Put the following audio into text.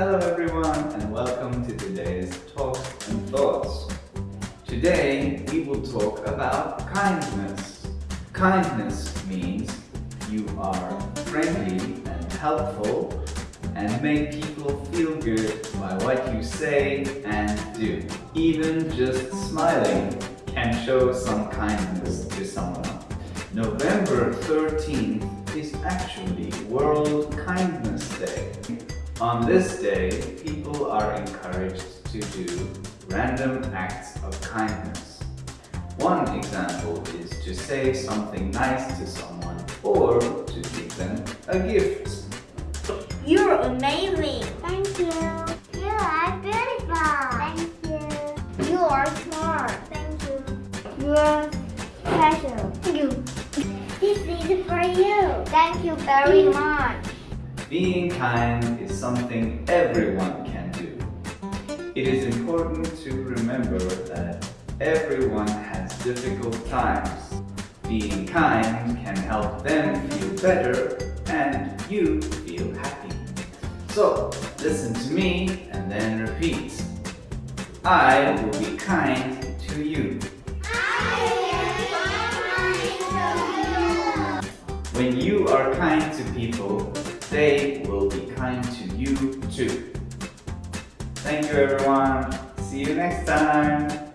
Hello everyone and welcome to today's Talks and Thoughts. Today we will talk about kindness. Kindness means you are friendly and helpful and make people feel good by what you say and do. Even just smiling can show some kindness to someone. November 13th is actually World Kindness Day. On this day, people are encouraged to do random acts of kindness. One example is to say something nice to someone or to give them a gift. You're amazing. Thank you. You are beautiful. Thank you. You are smart. Thank you. You are special. Thank you. This is for you. Thank you very much. Being kind is something everyone can do. It is important to remember that everyone has difficult times. Being kind can help them feel better and you feel happy. So, listen to me and then repeat. I will be kind to you. I am kind to you. When you are kind to people, they will be kind to you too. Thank you everyone. See you next time.